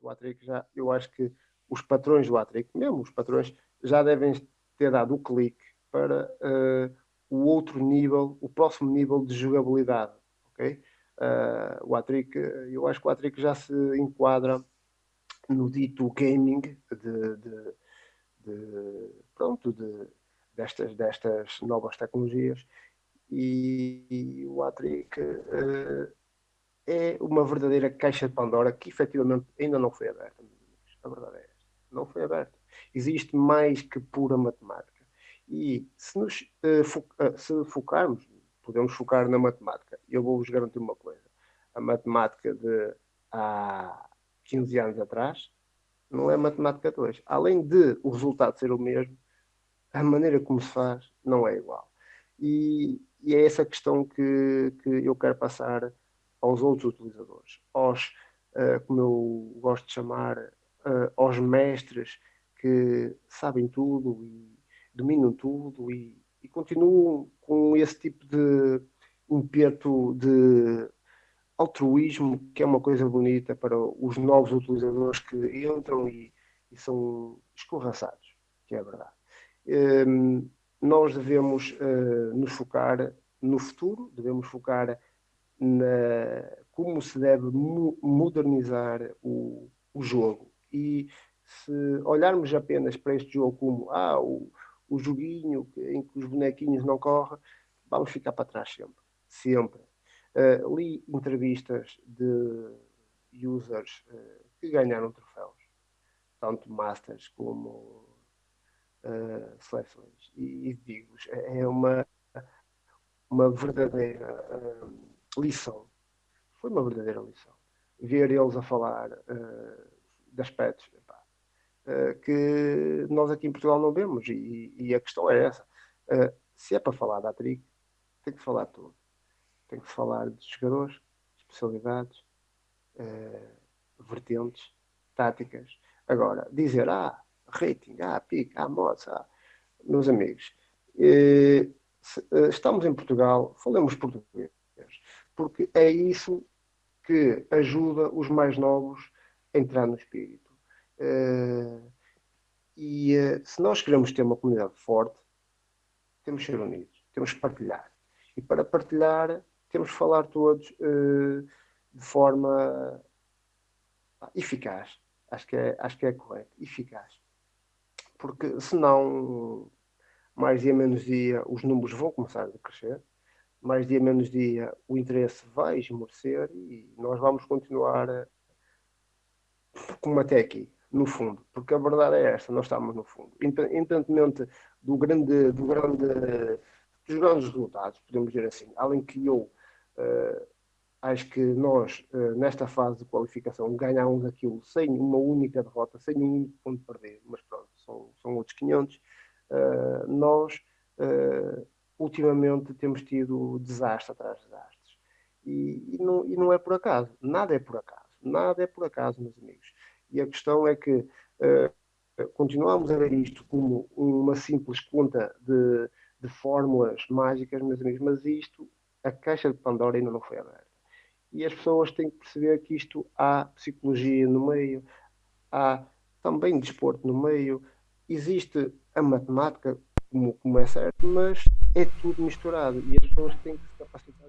O Atric já, eu acho que os patrões do Atric, mesmo os patrões, já devem ter dado o clique para uh, o outro nível, o próximo nível de jogabilidade, ok? Uh, o Atric, eu acho que o Atric já se enquadra no dito gaming de, de, de pronto, de, destas, destas novas tecnologias e, e o Atric uh, é uma verdadeira caixa de Pandora que efetivamente ainda não foi aberta. A verdade é esta. Não foi aberta. Existe mais que pura matemática. E se, nos, uh, fo uh, se focarmos, podemos focar na matemática. Eu vou-vos garantir uma coisa. A matemática de há 15 anos atrás não é matemática de hoje. Além de o resultado ser o mesmo, a maneira como se faz não é igual. E, e é essa questão que, que eu quero passar aos outros utilizadores, aos, uh, como eu gosto de chamar, uh, aos mestres que sabem tudo e dominam tudo e, e continuam com esse tipo de impeto de altruísmo, que é uma coisa bonita para os novos utilizadores que entram e, e são escorraçados, que é verdade. Um, nós devemos uh, nos focar no futuro, devemos focar na como se deve modernizar o, o jogo. E se olharmos apenas para este jogo como ah, o, o joguinho em que os bonequinhos não correm, vamos ficar para trás sempre. Sempre. Uh, li entrevistas de users uh, que ganharam troféus, tanto Masters como uh, seleções. E, e digo é, é uma, uma verdadeira uh, lição. Foi uma verdadeira lição. Ver eles a falar uh, de aspectos epá, uh, que nós aqui em Portugal não vemos. E, e a questão é essa. se é para falar da Atric, tem que falar tudo. Tem que falar de jogadores, especialidades, vertentes, táticas. Agora, dizer, ah, rating, ah, pique, ah, mods, ah. Meus amigos, eh, eh, estamos em Portugal, falemos português, porque é isso que ajuda os mais novos a entrar no espírito. Eh, e se nós queremos ter uma comunidade forte, temos que ser unidos, temos que partilhar. E para partilhar, temos que falar todos de forma eficaz. Acho que é, acho que é correto, eficaz porque senão, mais dia menos dia, os números vão começar a crescer, mais dia menos dia, o interesse vai esmorecer e nós vamos continuar como até aqui, no fundo, porque a verdade é esta, nós estamos no fundo. Independentemente do grande, do grande, dos grandes resultados, podemos dizer assim, além que eu uh, acho que nós, uh, nesta fase de qualificação, ganhámos aquilo sem uma única derrota, sem um único ponto perder, mas são, são outros 500. Uh, eh, nós, uh, ultimamente, temos tido desastre atrás de desastres. E, e, não, e não é por acaso, nada é por acaso, nada é por acaso, meus amigos. E a questão é que continuamos a ver isto como uma simples conta de, de fórmulas mágicas, meus amigos, mas isto, a caixa de Pandora ainda não foi aberta e as pessoas têm que perceber que isto há psicologia no meio, há também desporto no meio, existe a matemática, como, como é certo, mas é tudo misturado e as pessoas têm que se capacitar.